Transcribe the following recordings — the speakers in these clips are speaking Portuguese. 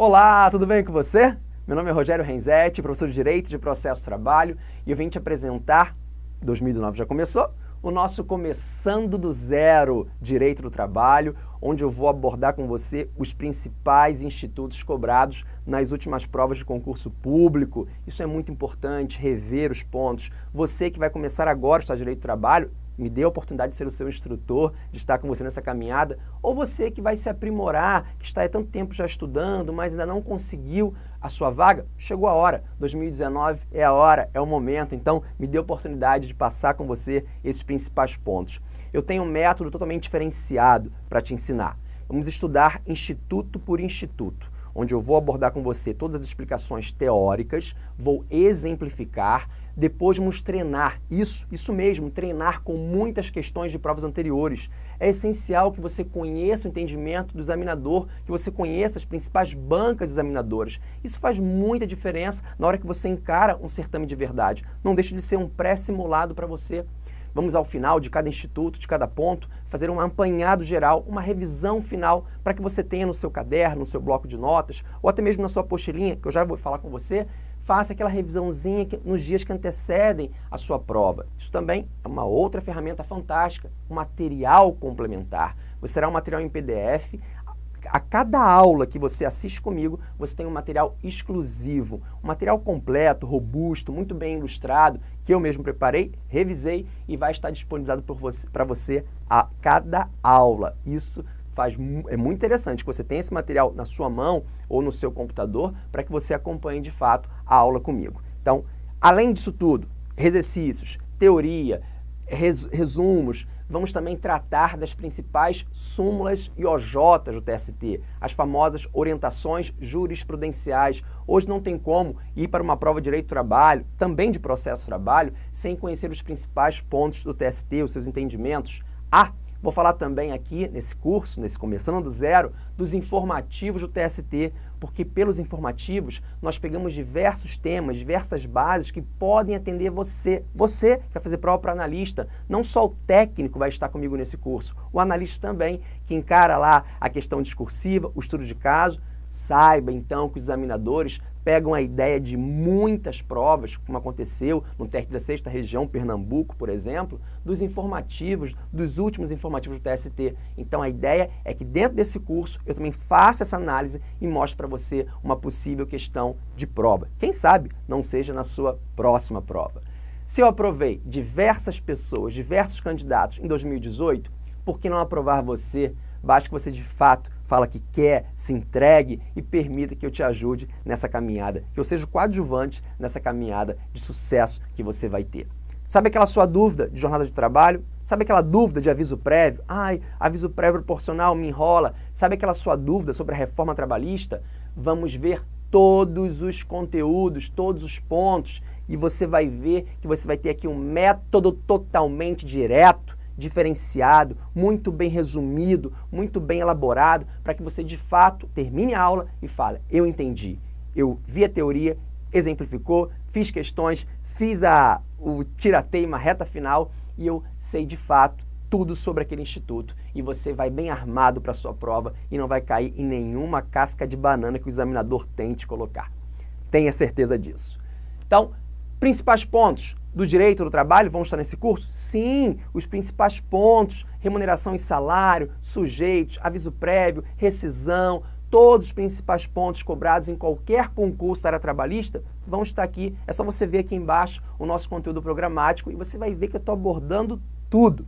Olá, tudo bem com você? Meu nome é Rogério Renzetti, professor de Direito de Processo Trabalho, e eu vim te apresentar, 2019 já começou, o nosso Começando do Zero Direito do Trabalho, onde eu vou abordar com você os principais institutos cobrados nas últimas provas de concurso público. Isso é muito importante, rever os pontos. Você que vai começar agora a estudar Direito do Trabalho, me dê a oportunidade de ser o seu instrutor, de estar com você nessa caminhada, ou você que vai se aprimorar, que está há tanto tempo já estudando, mas ainda não conseguiu a sua vaga, chegou a hora. 2019 é a hora, é o momento, então me dê a oportunidade de passar com você esses principais pontos. Eu tenho um método totalmente diferenciado para te ensinar. Vamos estudar instituto por instituto onde eu vou abordar com você todas as explicações teóricas, vou exemplificar, depois vamos treinar. Isso, isso mesmo, treinar com muitas questões de provas anteriores. É essencial que você conheça o entendimento do examinador, que você conheça as principais bancas examinadoras. Isso faz muita diferença na hora que você encara um certame de verdade. Não deixe de ser um pré-simulado para você. Vamos ao final de cada instituto, de cada ponto, fazer um apanhado geral, uma revisão final para que você tenha no seu caderno, no seu bloco de notas, ou até mesmo na sua pochelinha, que eu já vou falar com você, faça aquela revisãozinha que, nos dias que antecedem a sua prova. Isso também é uma outra ferramenta fantástica, um material complementar. Você terá um material em PDF, a cada aula que você assiste comigo, você tem um material exclusivo, um material completo, robusto, muito bem ilustrado, que eu mesmo preparei, revisei e vai estar disponibilizado para você a cada aula. Isso faz, é muito interessante que você tenha esse material na sua mão ou no seu computador para que você acompanhe de fato a aula comigo. Então, além disso tudo, exercícios, teoria, res, resumos, vamos também tratar das principais súmulas e OJs do TST, as famosas orientações jurisprudenciais. Hoje não tem como ir para uma prova de direito do trabalho, também de processo de trabalho, sem conhecer os principais pontos do TST, os seus entendimentos. Ah, Vou falar também aqui nesse curso, nesse Começando do Zero, dos informativos do TST, porque pelos informativos nós pegamos diversos temas, diversas bases que podem atender você. Você que vai fazer prova para analista, não só o técnico vai estar comigo nesse curso, o analista também, que encara lá a questão discursiva, o estudo de caso, Saiba então que os examinadores pegam a ideia de muitas provas, como aconteceu no TRT da sexta região, Pernambuco, por exemplo, dos informativos, dos últimos informativos do TST. Então a ideia é que dentro desse curso eu também faça essa análise e mostre para você uma possível questão de prova. Quem sabe não seja na sua próxima prova. Se eu aprovei diversas pessoas, diversos candidatos em 2018, por que não aprovar você Basta que você de fato fala que quer, se entregue e permita que eu te ajude nessa caminhada, que eu seja o coadjuvante nessa caminhada de sucesso que você vai ter. Sabe aquela sua dúvida de jornada de trabalho? Sabe aquela dúvida de aviso prévio? Ai, aviso prévio proporcional me enrola. Sabe aquela sua dúvida sobre a reforma trabalhista? Vamos ver todos os conteúdos, todos os pontos e você vai ver que você vai ter aqui um método totalmente direto diferenciado, muito bem resumido, muito bem elaborado, para que você de fato termine a aula e fale, eu entendi, eu vi a teoria, exemplificou, fiz questões, fiz a, o tirateima reta final e eu sei de fato tudo sobre aquele instituto e você vai bem armado para a sua prova e não vai cair em nenhuma casca de banana que o examinador tente colocar. Tenha certeza disso. Então, principais pontos, do direito do trabalho vão estar nesse curso? Sim, os principais pontos, remuneração e salário, sujeitos, aviso prévio, rescisão, todos os principais pontos cobrados em qualquer concurso da área trabalhista vão estar aqui. É só você ver aqui embaixo o nosso conteúdo programático e você vai ver que eu estou abordando tudo.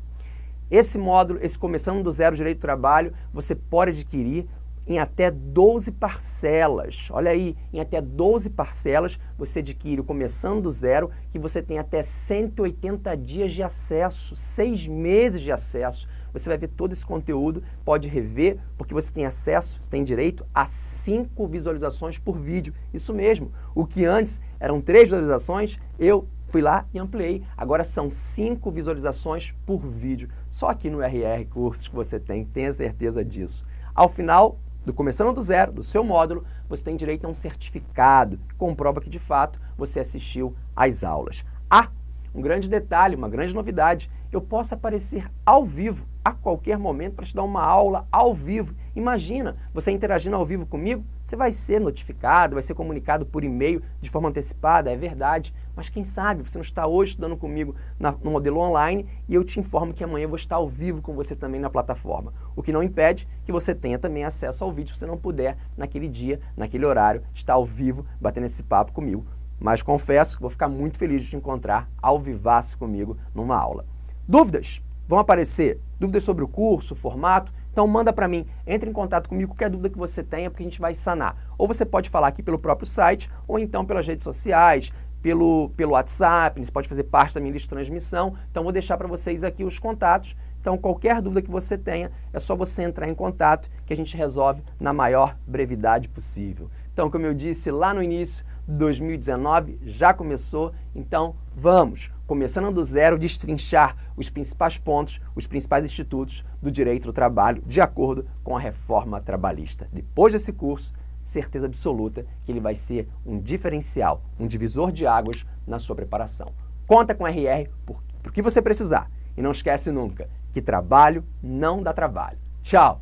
Esse módulo, esse Começando do Zero Direito do Trabalho, você pode adquirir em até 12 parcelas. Olha aí, em até 12 parcelas você adquire Começando do Zero, que você tem até 180 dias de acesso, 6 meses de acesso. Você vai ver todo esse conteúdo, pode rever, porque você tem acesso, você tem direito a 5 visualizações por vídeo. Isso mesmo, o que antes eram 3 visualizações, eu fui lá e ampliei. Agora são 5 visualizações por vídeo. Só aqui no RR Cursos que você tem, tenha certeza disso. Ao final, do Começando do Zero, do seu módulo, você tem direito a um certificado que comprova que, de fato, você assistiu às aulas. Ah, um grande detalhe, uma grande novidade, eu posso aparecer ao vivo, a qualquer momento para te dar uma aula ao vivo. Imagina, você interagindo ao vivo comigo, você vai ser notificado, vai ser comunicado por e-mail de forma antecipada, é verdade. Mas quem sabe você não está hoje estudando comigo na, no modelo online e eu te informo que amanhã eu vou estar ao vivo com você também na plataforma. O que não impede que você tenha também acesso ao vídeo se você não puder naquele dia, naquele horário, estar ao vivo batendo esse papo comigo. Mas confesso que vou ficar muito feliz de te encontrar ao vivaço comigo numa aula. Dúvidas? Vão aparecer dúvidas sobre o curso, o formato? Então manda para mim, entre em contato comigo, qualquer dúvida que você tenha, porque a gente vai sanar. Ou você pode falar aqui pelo próprio site, ou então pelas redes sociais, pelo, pelo WhatsApp, você pode fazer parte da minha lista de transmissão. Então vou deixar para vocês aqui os contatos. Então qualquer dúvida que você tenha, é só você entrar em contato que a gente resolve na maior brevidade possível. Então, como eu disse lá no início, 2019 já começou, então vamos, começando do zero, destrinchar os principais pontos, os principais institutos do direito do trabalho, de acordo com a reforma trabalhista. Depois desse curso, certeza absoluta que ele vai ser um diferencial, um divisor de águas na sua preparação. Conta com RR por, que você precisar. E não esquece nunca que trabalho não dá trabalho. Tchau!